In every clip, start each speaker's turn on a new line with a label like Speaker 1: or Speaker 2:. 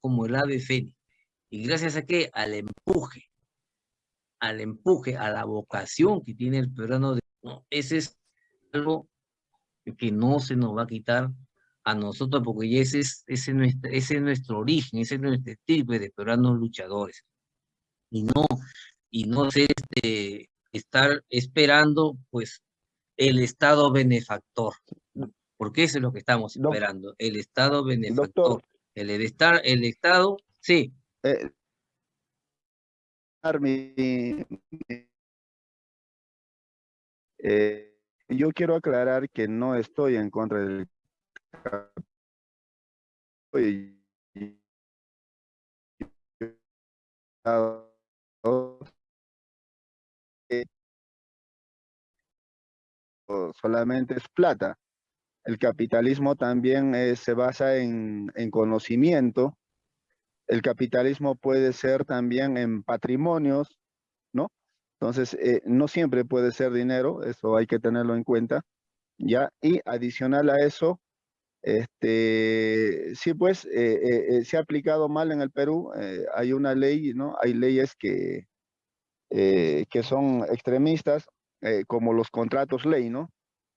Speaker 1: como el ave fénix. ¿Y gracias a qué? Al empuje, al empuje, a la vocación que tiene el peruano. De, ese es algo que no se nos va a quitar a nosotros, porque ese es, ese nuestro, ese es nuestro origen, ese es nuestro tipo de peruanos luchadores. Y no, y no sé, este, estar esperando, pues, el Estado benefactor. Porque eso es lo que estamos esperando, el Estado benefactor. El, estar, el Estado, sí. Eh,
Speaker 2: eh, yo quiero aclarar que no estoy en contra del solamente es plata. El capitalismo también eh, se basa en, conocimiento. El capitalismo puede ser también en patrimonios, ¿no? Entonces, eh, no siempre puede ser dinero, eso hay que tenerlo en cuenta, ¿ya? Y adicional a eso, este, sí, pues, eh, se ha aplicado mal en el Perú, hay una ley, ¿no? Hay leyes que, que son extremistas, como los contratos ley, ¿no?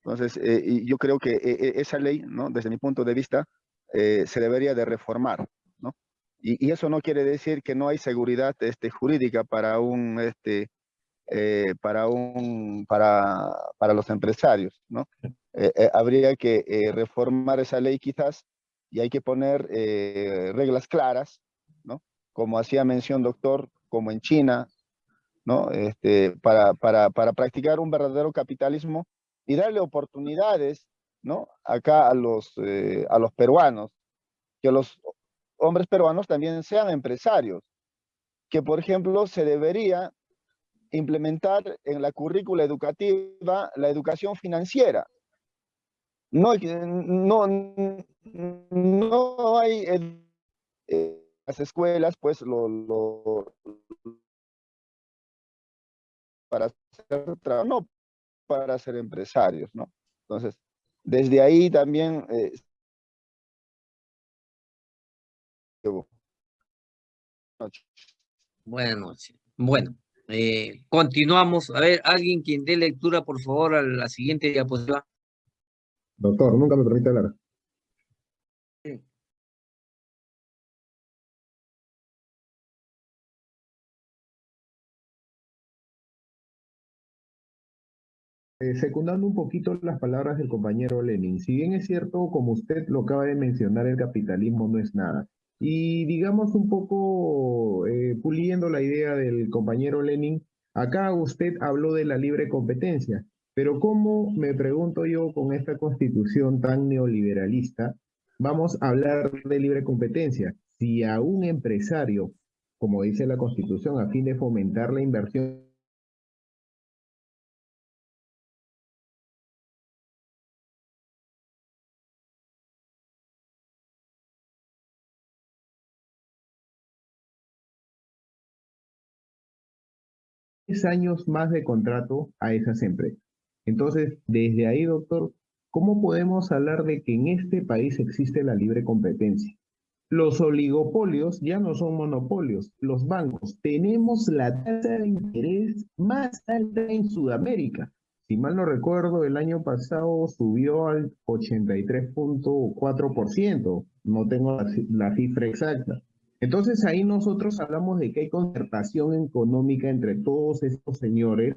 Speaker 2: Entonces, eh, yo creo que eh, eh, esa ley, ¿no? desde mi punto de vista, se debería de reformar. ¿no? Y, eso no quiere decir que no hay seguridad este, jurídica para un, este, para un, para, para los empresarios. ¿no? habría que reformar esa ley quizás y hay que poner reglas claras, ¿no? Como hacía mención, doctor, como en China, ¿no? Este, para, para, para practicar un verdadero capitalismo y darle oportunidades, ¿no? Acá a los, eh, a los peruanos, que los hombres peruanos también sean empresarios, que por ejemplo se debería implementar en la currícula educativa la educación financiera. No, no, no hay eh, las escuelas, pues, lo, para hacer trabajo, no, para ser empresarios, ¿no? Entonces, desde ahí también... Eh,
Speaker 1: Buenas noches. Bueno, eh, continuamos. A ver, alguien quien dé lectura, por favor, a la siguiente diapositiva.
Speaker 3: Doctor, nunca me permite hablar. Eh, secundando un poquito las palabras del compañero Lenin, si bien es cierto, como usted lo acaba de mencionar, el capitalismo no es nada. Y digamos un poco eh, puliendo la idea del compañero Lenin, acá usted habló de la libre competencia, pero ¿cómo, me pregunto yo, con esta constitución tan neoliberalista, vamos a hablar de libre competencia? Si a un empresario, como dice la constitución, a fin de fomentar la inversión años más de contrato a esas empresas. Entonces, desde ahí, doctor, ¿cómo podemos hablar de que en este país existe la libre competencia? Los oligopolios ya no son monopolios, los bancos. Tenemos la tasa de interés más alta en Sudamérica. Si mal no recuerdo, el año pasado subió al 83.4%. No tengo la cifra exacta. Entonces ahí nosotros hablamos de que hay concertación económica entre todos estos señores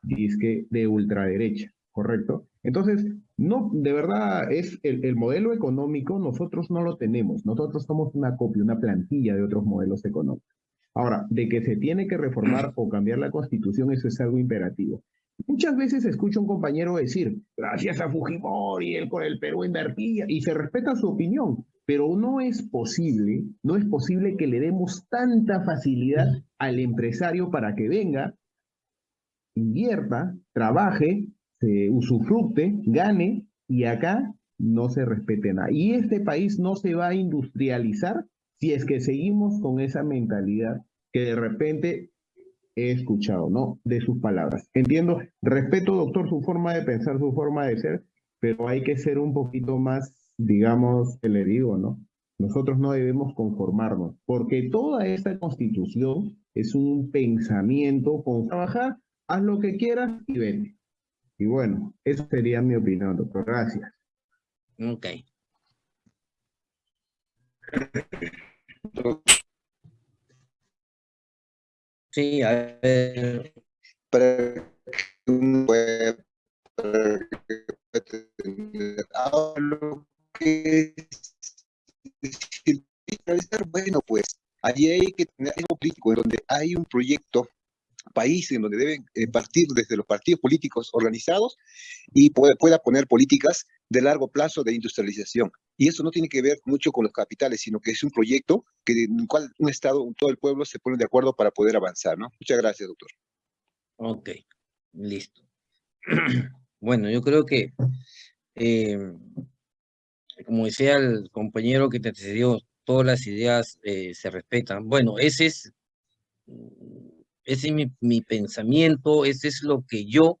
Speaker 3: disque de ultraderecha, ¿correcto? Entonces, no, de verdad, es el, el, modelo económico, nosotros no lo tenemos. Nosotros somos una copia, una plantilla de otros modelos económicos. Ahora, de que se tiene que reformar o cambiar la constitución, eso es algo imperativo. Muchas veces escucho a un compañero decir, gracias a Fujimori, con el Perú invertía, y se respeta su opinión, pero no es posible, no es posible que le demos tanta facilidad al empresario para que venga, invierta, trabaje, se usufructe, gane, y acá no se respete nada. Y este país no se va a industrializar si es que seguimos con esa mentalidad que de repente he escuchado, ¿no? De sus palabras. Entiendo, respeto, doctor, su forma de pensar, su forma de ser, pero hay que ser un poquito más digamos, que le digo, ¿no? Nosotros no debemos conformarnos, porque toda esta constitución es un pensamiento con trabajar, haz lo que quieras y vete. Y bueno, eso sería mi opinión, doctor. Gracias.
Speaker 1: Ok. Sí, a ver.
Speaker 4: Para lo que bueno, pues allí hay que tener algo político en donde hay un proyecto país en donde deben eh, partir desde los partidos políticos organizados y pueda, pueda poner políticas de largo plazo de industrialización. Y eso no tiene que ver mucho con los capitales, sino que es un proyecto que, en el cual un Estado, todo el pueblo se pone de acuerdo para poder avanzar, ¿no? Muchas gracias, doctor.
Speaker 1: Ok, listo. Bueno, yo creo que, eh, como decía el compañero que te antecedió, todas las ideas eh, se respetan. Bueno, ese es ese es mi, pensamiento, ese es lo que yo,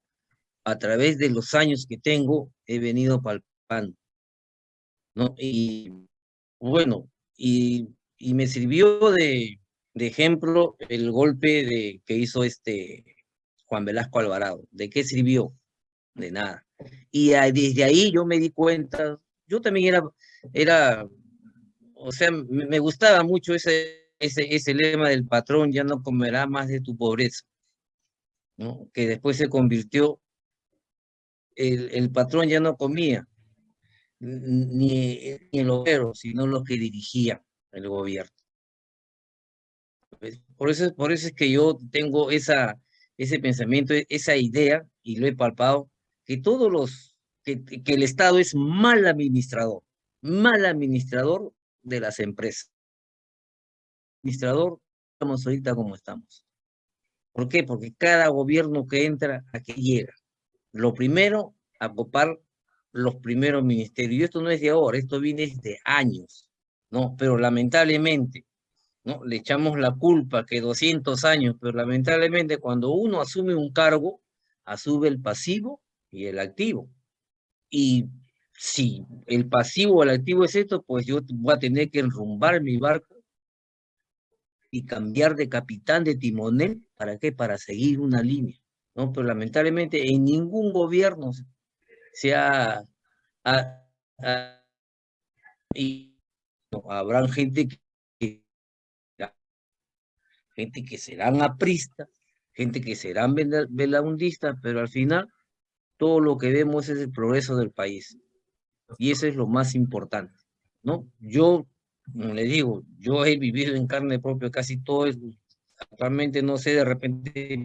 Speaker 1: a través de los años que tengo, he venido palpando. ¿no? Y bueno, y, me sirvió de, ejemplo el golpe de, que hizo este Juan Velasco Alvarado. ¿De qué sirvió? De nada. Y desde ahí yo me di cuenta, yo también era, era o sea, me gustaba mucho ese ese, ese lema del patrón ya no comerá más de tu pobreza, ¿no? que después se convirtió, el, el patrón ya no comía, ni, ni el obrero, sino los que dirigía el gobierno. Por eso, por eso es que yo tengo esa, ese pensamiento, esa idea, y lo he palpado, que todos los, que, el Estado es mal administrador, mal administrador de las empresas administrador, estamos ahorita como estamos. ¿Por qué? Porque cada gobierno que entra, aquí llega. Lo primero, a copar los primeros ministerios. Y esto no es de ahora, esto viene de años, ¿no? Pero lamentablemente, ¿no? Le echamos la culpa que 200 años, pero lamentablemente cuando uno asume un cargo, asume el pasivo y el activo. Y si el pasivo o el activo es esto, pues yo voy a tener que enrumbar mi barco y cambiar de capitán de timonel, ¿para qué? Para seguir una línea, ¿no? Pero lamentablemente en ningún gobierno se ha... habrá gente que gente que serán apristas, gente que serán velaundistas, pero al final todo lo que vemos es el progreso del país. Y eso es lo más importante, ¿no? Yo como le digo, yo he vivido en carne propia casi todo, actualmente no sé, de repente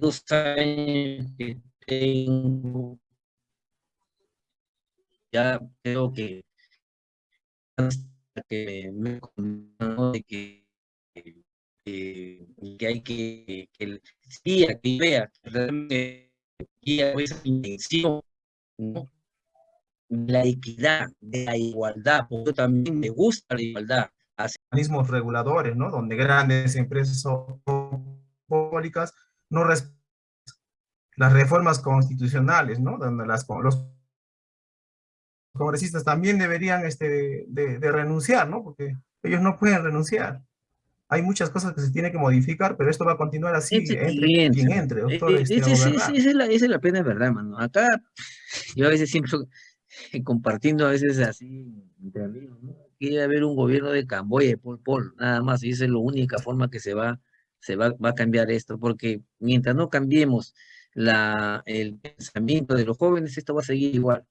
Speaker 1: dos años que tengo, ya creo que que me de que, que, que hay que, que que vea realmente esa la equidad, la igualdad, porque también me gusta la igualdad.
Speaker 5: Organismos reguladores, ¿no? Donde grandes empresas públicas no respetan las reformas constitucionales, ¿no? Donde las, los congresistas también deberían este, de, renunciar, ¿no? Porque ellos no pueden renunciar. Hay muchas cosas que se tienen que modificar, pero esto va a continuar así, entre quien entre, doctor.
Speaker 1: Este, esa, es la, esa es la ¿verdad, mano? Acá, yo a veces siempre compartiendo a veces así entre amigos, ¿no? Quiere haber un gobierno de Camboya, de Pol Pol, nada más, y esa es la única forma que se va, se va, va a cambiar esto, porque mientras no cambiemos la, el pensamiento de los jóvenes, esto va a seguir igual.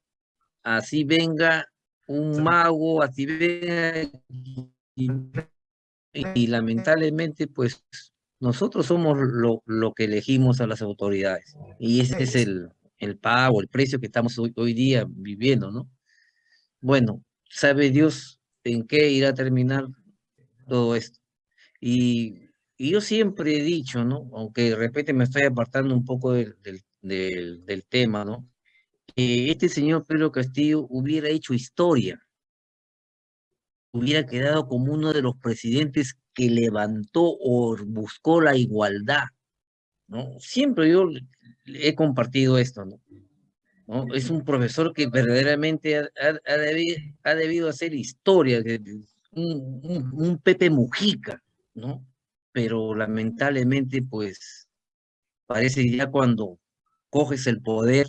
Speaker 1: Así venga un mago, así venga, y, lamentablemente, pues, nosotros somos lo, lo que elegimos a las autoridades, y ese es el, el pago, el precio que estamos hoy, día viviendo, ¿no? Bueno, sabe Dios en qué irá a terminar todo esto. Y, yo siempre he dicho, ¿no? Aunque de repente me estoy apartando un poco del, del, del, tema, ¿no? Que este señor Pedro Castillo hubiera hecho historia, hubiera quedado como uno de los presidentes que levantó o buscó la igualdad, ¿no? Siempre yo he compartido esto, ¿no? Es un profesor que verdaderamente ha, debido, ha debido hacer historia, un- un Pepe Mujica, ¿no? Pero lamentablemente, pues, parece ya cuando coges el poder,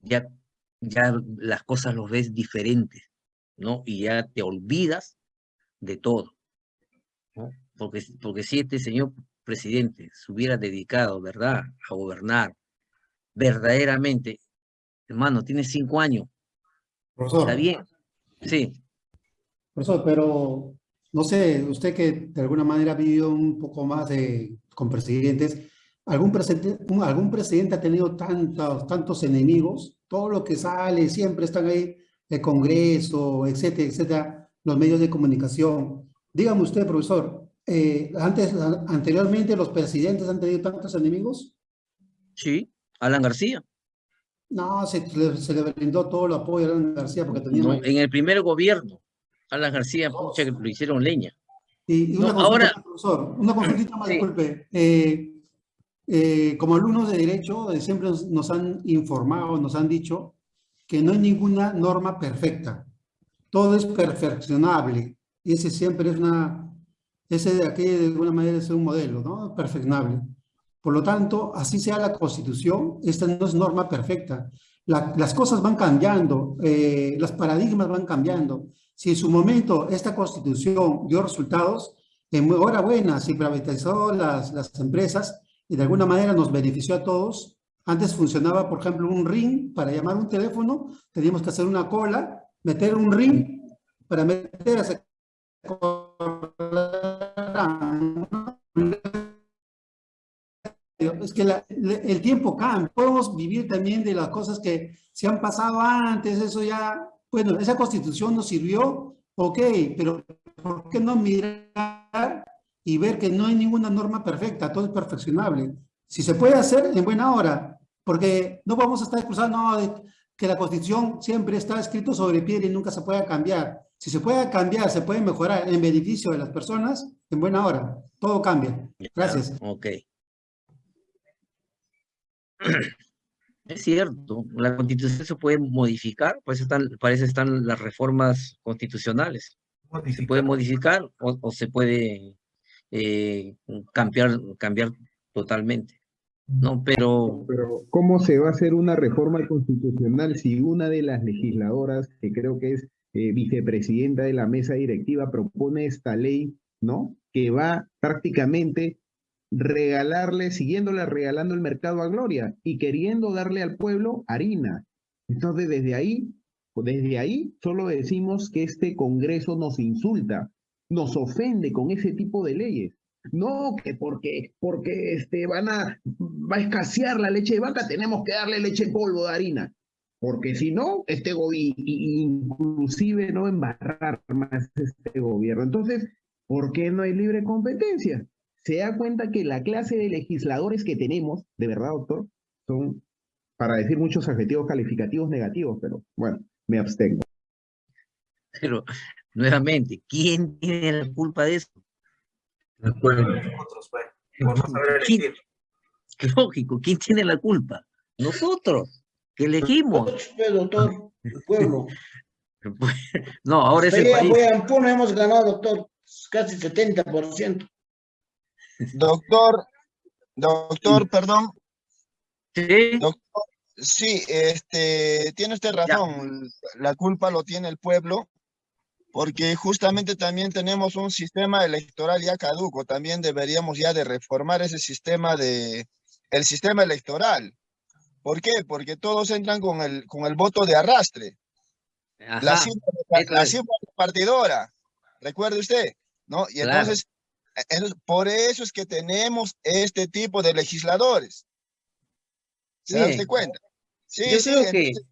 Speaker 1: ya, ya las cosas los ves diferentes, ¿no? Y ya te olvidas de todo, ¿no? Porque, porque si este señor presidente se hubiera dedicado, ¿verdad?, a gobernar verdaderamente, hermano, tiene cinco años,
Speaker 6: Profesor,
Speaker 1: está bien, sí,
Speaker 6: profesor, pero no sé, usted que de alguna manera ha vivido un poco más de, con presidentes, ¿algún presidente, algún presidente ha tenido tantos, tantos enemigos? Todo lo que sale, siempre están ahí, el Congreso, etcétera, etcétera, los medios de comunicación. Dígame usted, profesor, eh, antes, anteriormente los presidentes han tenido tantos enemigos?
Speaker 1: sí, Alan García.
Speaker 6: No, se, le- se le brindó todo el apoyo a Alan García porque tenía...
Speaker 1: No, en el primer gobierno, Alan García, pucha, que lo hicieron leña.
Speaker 6: Y, y una
Speaker 1: No, ahora-
Speaker 6: profesor, una consultita más,
Speaker 1: Sí.
Speaker 6: disculpe. Eh, eh, como alumnos de Derecho, eh, siempre nos, nos han informado, nos han dicho que no hay ninguna norma perfecta. Todo es perfeccionable. Y ese siempre es una, ese de aquí de alguna manera es un modelo, ¿no? Perfeccionable. Por lo tanto, así sea la Constitución, esta no es norma perfecta. La- las cosas van cambiando, eh, los paradigmas van cambiando. Si en su momento esta Constitución dio resultados, enhorabuena, se privatizó las, las empresas y de alguna manera nos benefició a todos. Antes funcionaba, por ejemplo, un ring para llamar un teléfono, teníamos que hacer una cola, meter un ring para meter esa es que el tiempo cambia. Podemos vivir también de las cosas que se han pasado antes, eso ya, bueno, esa constitución nos sirvió, ok, pero ¿por qué no mirar y ver que no hay ninguna norma perfecta, todo es perfeccionable? Si se puede hacer, en buena hora, porque no vamos a estar excusando no, de que la constitución siempre está escrito sobre piedra y nunca se puede cambiar. Si se puede cambiar, se puede mejorar en beneficio de las personas, en buena hora, todo cambia. Gracias.
Speaker 1: Ok. Es cierto, la constitución se puede modificar, eso están, para eso están las reformas constitucionales. Se puede modificar o, o se puede eh, cambiar, cambiar totalmente. No, pero
Speaker 3: Pero ¿cómo se va a hacer una reforma constitucional si una de las legisladoras, que creo que es eh, vicepresidenta de la mesa directiva, propone esta ley, ¿no? Que va prácticamente regalarle, siguiéndole regalando el mercado a Gloria y queriendo darle al pueblo harina. Entonces, desde ahí, desde ahí solo decimos que este Congreso nos insulta, nos ofende con ese tipo de leyes. No, que porque, porque este, van a, va a escasear la leche de vaca, tenemos que darle leche en polvo de harina. Porque si no, este gobierno, inclusive no embarrar más este gobierno. Entonces, ¿por qué no hay libre competencia? Se da cuenta que la clase de legisladores que tenemos, de verdad, doctor, son, para decir muchos adjetivos calificativos negativos, pero bueno, me abstengo.
Speaker 1: Pero, nuevamente, ¿quién tiene la culpa de eso?
Speaker 5: El pueblo, nosotros, por no saber
Speaker 1: ¿Quién-
Speaker 5: elegir.
Speaker 1: Lógico, ¿quién tiene la culpa? Nosotros, que elegimos.
Speaker 7: Doctor, el pueblo.
Speaker 1: No, ahora es el país.
Speaker 7: voy a hemos ganado, doctor, casi 70%.
Speaker 2: Doctor, doctor, perdón,
Speaker 1: Sí,
Speaker 2: doctor, sí, este, tiene usted razón, la culpa lo tiene el pueblo, porque justamente también tenemos un sistema electoral ya caduco, también deberíamos ya de reformar ese sistema de, el sistema electoral. ¿Por qué? Porque todos entran con el, con el voto de arrastre. la
Speaker 1: ajá,
Speaker 2: cifra, de-
Speaker 1: eso
Speaker 2: la cifra repartidora, recuerde usted, ¿no? Y entonces, e- entonces, por eso es que tenemos este tipo de legisladores. ¿Se da
Speaker 1: Bien.
Speaker 2: usted cuenta? Sí,
Speaker 1: Yo
Speaker 2: sí,
Speaker 1: creo que-
Speaker 2: entonces,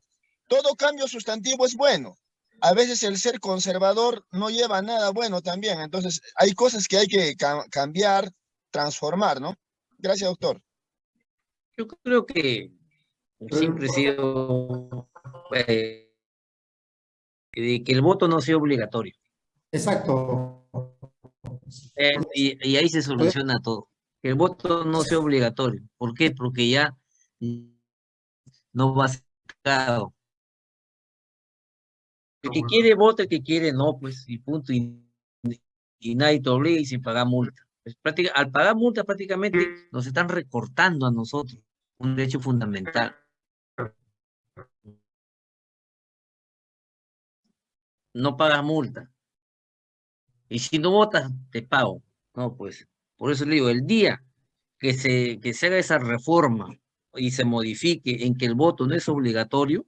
Speaker 2: todo cambio sustantivo es bueno. A veces el ser conservador no lleva a nada bueno también. Entonces, hay cosas que hay que ca- cambiar, transformar, ¿no? Gracias, doctor.
Speaker 1: Yo creo que siempre he sido eh, de que el voto no sea obligatorio.
Speaker 6: Exacto.
Speaker 1: Eh, y, y ahí se soluciona todo. Que el voto no sea obligatorio. ¿Por qué? Porque ya no va a ser. El que quiere vota, el que quiere no, pues, y punto. Y, y nadie te obliga y sin pagar multa. Pues, práctica- al pagar multa prácticamente nos están recortando a nosotros un derecho fundamental. No pagas multa. Y si no votas, te pago. No, pues, por eso le digo, el día que se, que se haga esa reforma y se modifique en que el voto no es obligatorio,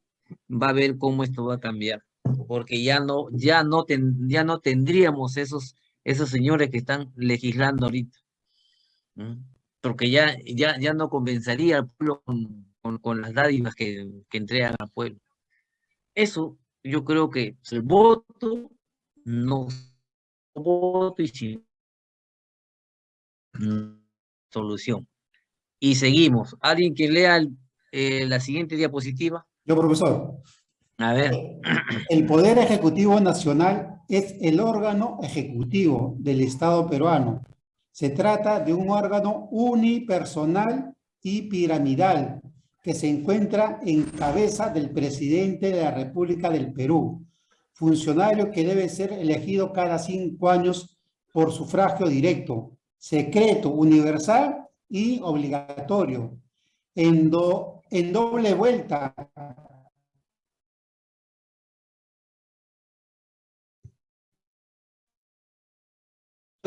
Speaker 1: va a ver cómo esto va a cambiar. Porque ya no, ya no, ten- ya no tendríamos esos, esos señores que están legislando ahorita. ¿m? Porque ya, ya, ya no convencería al pueblo con, con, con las dádivas que, que entregan al pueblo. Eso, yo creo que el voto no voto y si mm, solución. Y seguimos. ¿Alguien que lea el- eh, la siguiente diapositiva?
Speaker 6: Yo, profesor.
Speaker 1: A ver.
Speaker 6: El Poder Ejecutivo Nacional es el órgano ejecutivo del Estado peruano. Se trata de un órgano unipersonal y piramidal que se encuentra en cabeza del presidente de la República del Perú, funcionario que debe ser elegido cada cinco años por sufragio directo, secreto, universal y obligatorio. En, en doble vuelta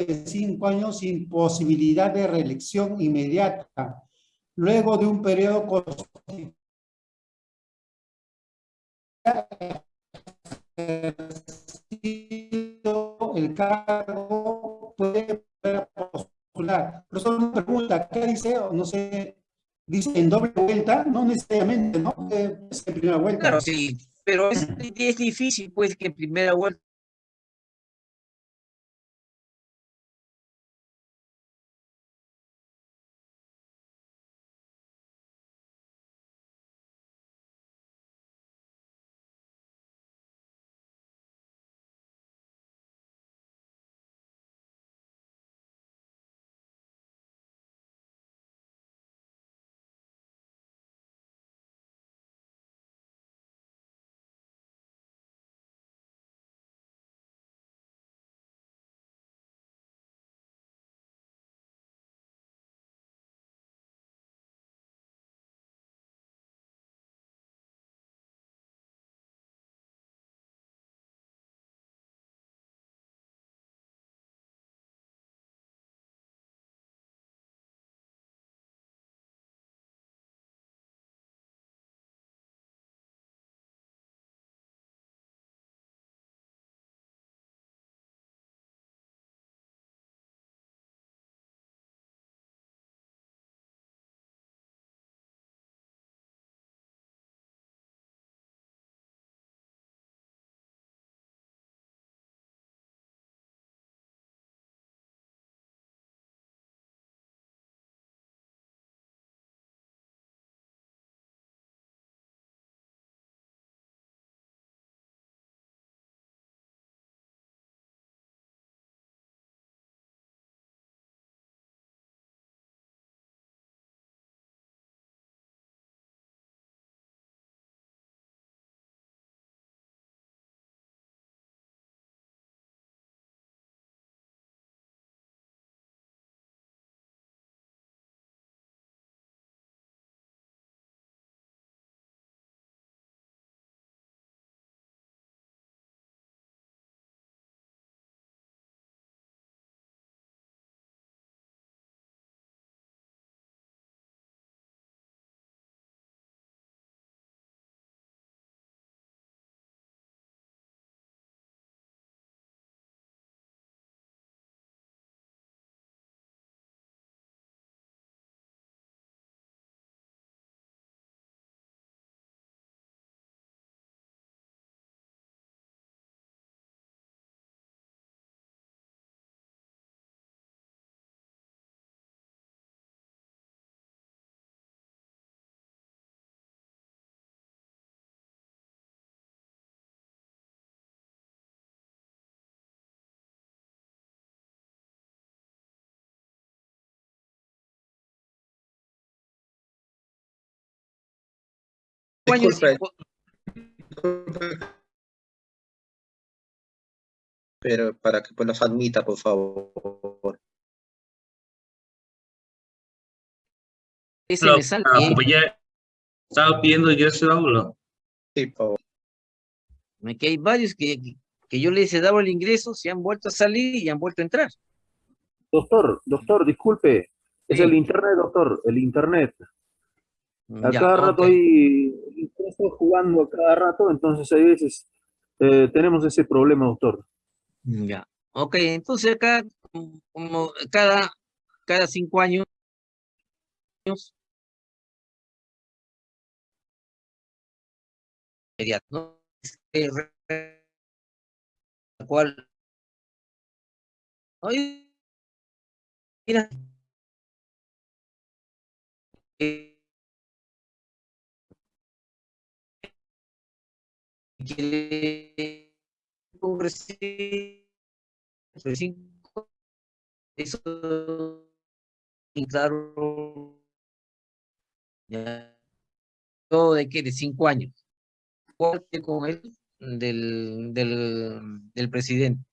Speaker 6: de cinco años sin posibilidad de reelección inmediata, luego de un periodo constitucional el cargo puede postular. Pero solo una pregunta, ¿qué dice? No sé, dice en doble vuelta, no necesariamente, ¿no? En primera vuelta.
Speaker 1: Claro, sí, pero es, es difícil, pues, que en primera vuelta
Speaker 8: Disculpe. Disculpe. Pero para que pues, nos admita, por favor.
Speaker 1: ese
Speaker 9: Lo-
Speaker 1: me sale bien.
Speaker 9: pues ya estaba pidiendo yo ese audio.
Speaker 8: Sí, por favor.
Speaker 1: que hay varios que, que yo les he dado el ingreso, se han vuelto a salir y han vuelto a entrar.
Speaker 10: Doctor, doctor, disculpe. Es
Speaker 1: Sí.
Speaker 10: el internet, doctor, el internet. A
Speaker 1: Ya,
Speaker 10: cada rato
Speaker 1: ok.
Speaker 10: hay, estoy jugando a cada rato, entonces hay veces eh, tenemos ese problema, doctor.
Speaker 1: Ya. Ok, entonces acá, como- cada, cada cinco años, ¿no? Este, cual, mira, quiere eso, claro, de que de cinco años, con él del, del, presidente.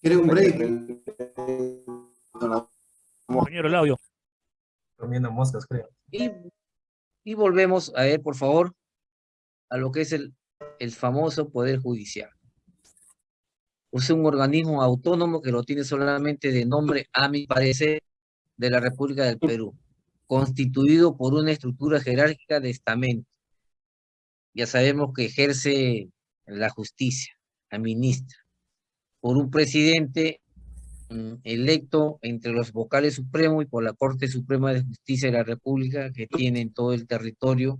Speaker 6: ¿Quiere un break?
Speaker 11: Compañero, el audio.
Speaker 5: Comiendo moscas, creo.
Speaker 1: Y, y volvemos a ver, por favor, a lo que es el, el famoso Poder Judicial. Es un organismo autónomo que lo tiene solamente de nombre, a mi parecer, de la República del Perú, constituido por una estructura jerárquica de estamento. Ya sabemos que ejerce la justicia, administra, por un presidente mm, electo entre los vocales supremos y por la Corte Suprema de Justicia de la República que tiene en todo el territorio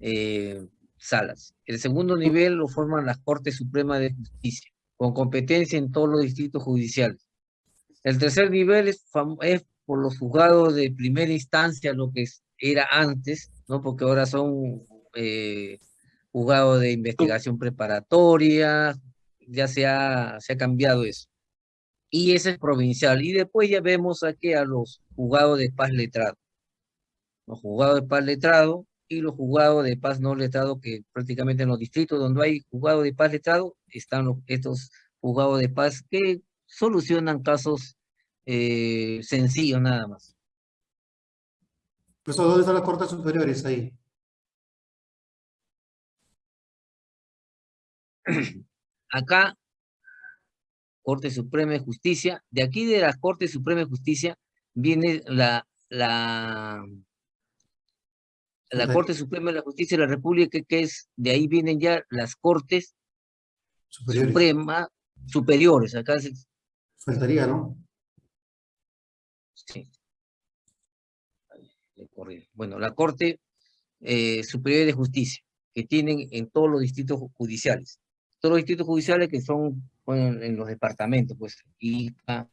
Speaker 1: eh, salas. El segundo nivel lo forman las Cortes Supremas de Justicia, con competencia en todos los distritos judiciales. El tercer nivel es, es por los juzgados de primera instancia, lo que era antes, ¿no? Porque ahora son eh, juzgados de investigación preparatoria, ya se ha, se ha cambiado eso. Y ese es provincial. Y después ya vemos aquí a los juzgados de paz letrado. Los juzgados de paz letrado y los juzgados de paz no letrado, que prácticamente en los distritos donde hay juzgados de paz letrado, están los- estos juzgados de paz que solucionan casos eh, sencillos nada más.
Speaker 6: Pues, ¿dónde están las cortes superiores ahí?
Speaker 1: Acá, Corte Suprema de Justicia, de aquí de la Corte Suprema de Justicia viene la, la. Corte Suprema de la Justicia de la República, que, es, de ahí vienen ya las Cortes
Speaker 6: Superiores.
Speaker 1: Suprema, superiores, acá se-
Speaker 6: Faltaría, ¿no?
Speaker 1: Sí. Bueno, la Corte eh, Superior de Justicia, que tienen en todos los distritos ju- judiciales. Todos los distritos judiciales que son en los departamentos, pues, Ica,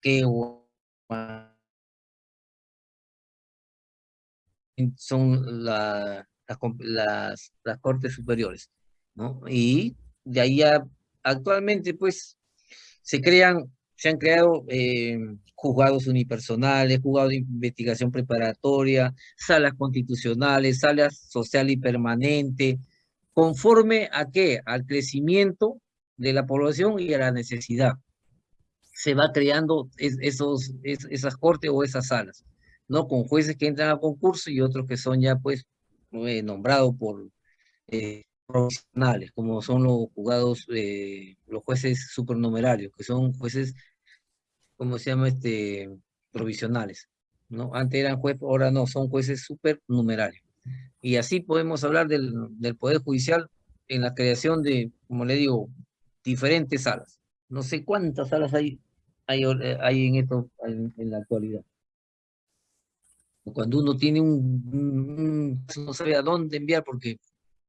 Speaker 1: Quehua, son la- las, las, Cortes Superiores, ¿no? Y de ahí ya, actualmente, pues, se crean, se han creado eh, juzgados unipersonales, juzgados de investigación preparatoria, salas constitucionales, salas social y permanente, conforme a qué? Al crecimiento de la población y a la necesidad. Se va creando es- esos, es- esas cortes o esas salas, ¿no? Con jueces que entran a concurso y otros que son ya, pues, eh, nombrados por eh, profesionales, como son los juzgados, eh, los jueces supernumerarios, que son jueces, ¿cómo se llama? Este, provisionales, ¿no? Antes eran jueces, ahora no, son jueces supernumerarios. Y así podemos hablar del, del Poder Judicial en la creación de, como le digo, diferentes salas. No sé cuántas salas hay, hay, hay en esto, en, la actualidad. Cuando uno tiene un- un- no sabe a dónde enviar porque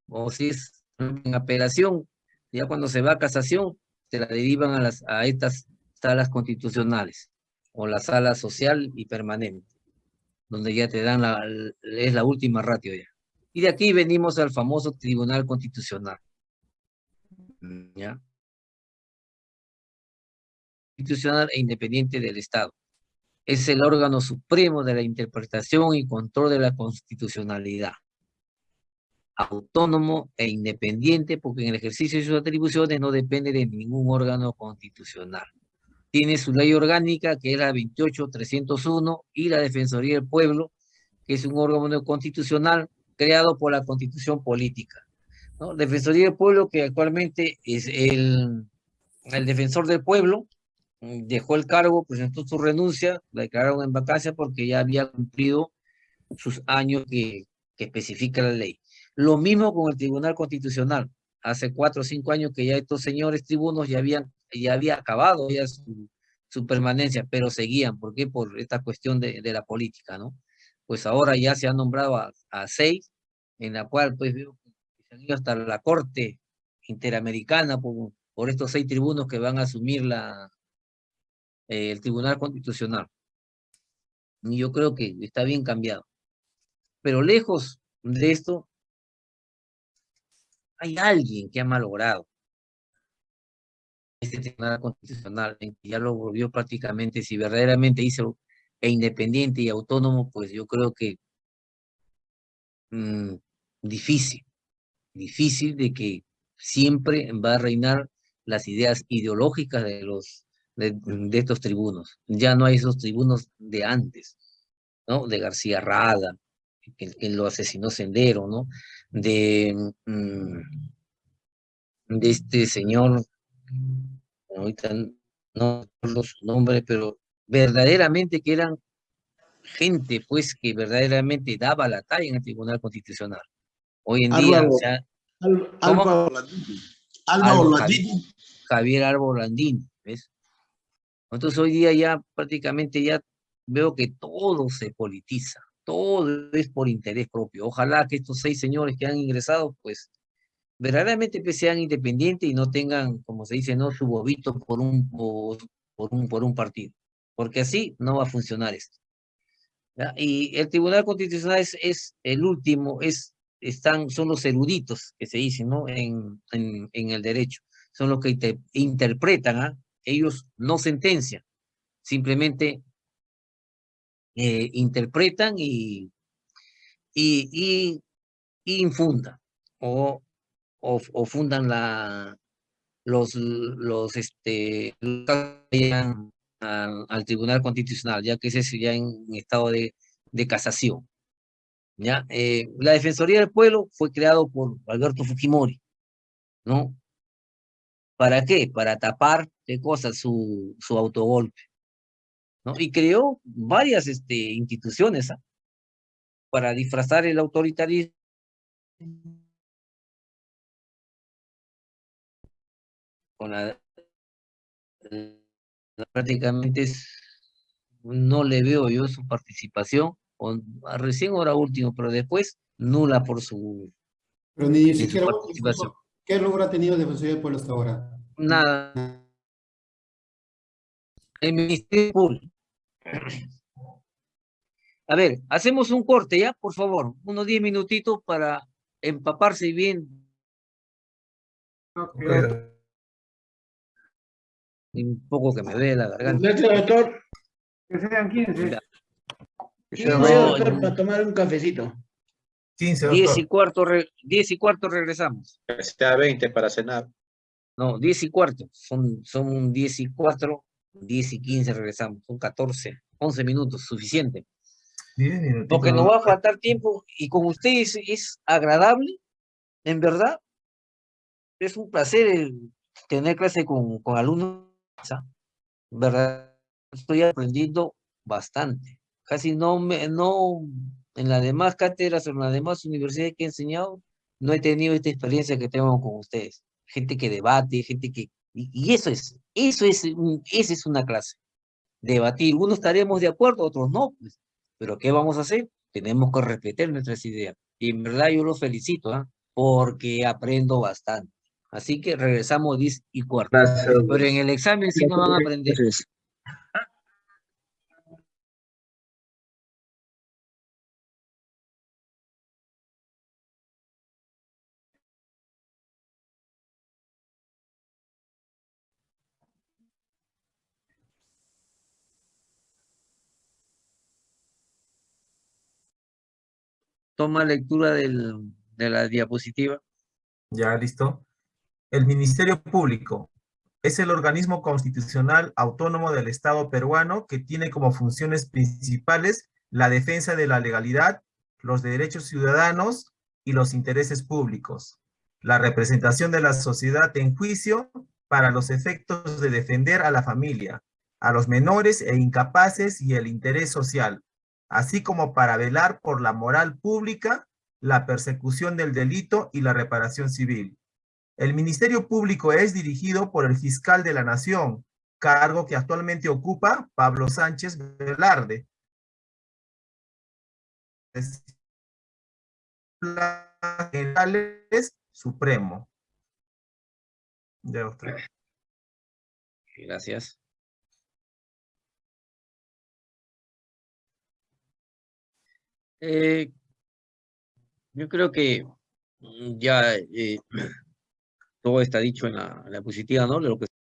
Speaker 1: o si es en apelación, ya cuando se va a casación, se la derivan a, las, a estas salas constitucionales o la sala social y permanente, donde ya te dan la, es la última ratio ya. Y de aquí venimos al famoso Tribunal Constitucional. ¿Ya? Constitucional e independiente del Estado. Es el órgano supremo de la interpretación y control de la constitucionalidad. Autónomo e independiente porque en el ejercicio de sus atribuciones no depende de ningún órgano constitucional. Tiene su ley orgánica que es la 28301 y la Defensoría del Pueblo, que es un órgano constitucional creado por la Constitución Política. ¿no? Defensoría del Pueblo que actualmente es el, el defensor del pueblo, mm, dejó el cargo, presentó su renuncia, la declararon en vacancia porque ya había cumplido sus años que, que especifica la ley. Lo mismo con el Tribunal Constitucional. Hace cuatro o cinco años que ya estos señores tribunos ya habían, ya había acabado ya su, permanencia, pero seguían. ¿Por qué? Por esta cuestión de, de la política, ¿no? Pues ahora ya se han nombrado a, seis, en la cual pues veo han ido hasta la Corte Interamericana por, estos seis tribunos que van a asumir la, el Tribunal Constitucional. Y yo creo que está bien cambiado. Pero lejos de esto, hay alguien que ha malogrado este Tribunal Constitucional, que ya lo volvió prácticamente, si verdaderamente hizo e independiente y autónomo, pues yo creo que mmm, difícil, difícil de que siempre va a reinar las ideas ideológicas de los de, estos tribunos. Ya no hay esos tribunos de antes, ¿no? De García Rada, que, que lo asesinó Sendero, ¿no? De, mmm, de este señor, ahorita no recuerdo su nombre, pero verdaderamente que eran gente, pues, que verdaderamente daba la talla en el Tribunal Constitucional. Hoy en día, o sea,
Speaker 7: Al-.
Speaker 1: Javier Álvaro Landín, ¿ves? Entonces hoy día ya prácticamente ya veo que todo se politiza, todo es por interés propio. Ojalá que estos seis señores que han ingresado, pues, verdaderamente pues, sean independientes y no tengan, como se dice, no su bobito por un, por, por un, por un partido, porque así no va a funcionar esto. Y el Tribunal Constitucional es, el último, es, están, son los eruditos que se dicen, ¿no? En, en, el derecho son los que inter interpretan, ¿ah? ellos no sentencian, simplemente eh, interpretan y, y, y, y infundan, o, o, o, fundan la, los, los, este, al, al, Tribunal Constitucional, ya que ese es ya en estado de, de casación. ¿ya? Eh, la Defensoría del Pueblo fue creado por Alberto Fujimori, ¿no? ¿Para qué? Para tapar, ¿qué cosa? Su, su autogolpe. ¿no? Y creó varias este, instituciones ¿ah? para disfrazar el autoritarismo. Con la, prácticamente es, no le veo yo su participación, o, recién ahora último, pero después nula por su,
Speaker 6: pero ni
Speaker 1: su
Speaker 6: siquiera
Speaker 1: participación.
Speaker 6: ¿Qué logro ha tenido Defensoría del Pueblo hasta ahora?
Speaker 1: Nada. El Ministerio Público. A ver, hacemos un corte ya, por favor, unos 10 minutitos para empaparse bien.
Speaker 5: Okay.
Speaker 1: Un poco que me dé la garganta.
Speaker 7: Gracias, doctor.
Speaker 10: Que sean 15.
Speaker 1: Mira.
Speaker 7: 15, doctor, para tomar un cafecito.
Speaker 5: 15,
Speaker 1: 10 y cuarto, re, 10 y cuarto regresamos.
Speaker 8: Está 20 para cenar.
Speaker 1: No, 10 y cuarto. Son, son 10 y 4, 10 y 15 regresamos. Son 14, 11 minutos, suficiente. Porque nos va a faltar tiempo y con ustedes es agradable, en verdad. Es un placer el tener clase con, con alumnos. ¿Verdad? Estoy aprendiendo bastante. Casi no me, no, en las demás cátedras en las demás universidades que he enseñado, no he tenido esta experiencia que tengo con ustedes. Gente que debate, gente que... Y, y eso es, eso es, esa es una clase. Debatir. Unos estaremos de acuerdo, otros no. Pues. Pero ¿qué vamos a hacer? Tenemos que respetar nuestras ideas. Y en verdad yo los felicito, ¿eh? porque aprendo bastante. Así que regresamos 10 y cuarto. Pero en el examen sí no van a aprender. Toma lectura del, de la diapositiva.
Speaker 5: Ya, listo. El Ministerio Público es el organismo constitucional autónomo del Estado peruano que tiene como funciones principales la defensa de la legalidad, los derechos ciudadanos y los intereses públicos, la representación de la sociedad en juicio para los efectos de defender a la familia, a los menores e incapaces y el interés social, así como para velar por la moral pública, la persecución del delito y la reparación civil. El Ministerio Público es dirigido por el fiscal de la Nación, cargo que actualmente ocupa Pablo Sánchez Velarde. Supremo. Ya usted.
Speaker 1: Gracias. Eh, yo creo que ya eh, todo está dicho en la, en la diapositiva, ¿no? Lo que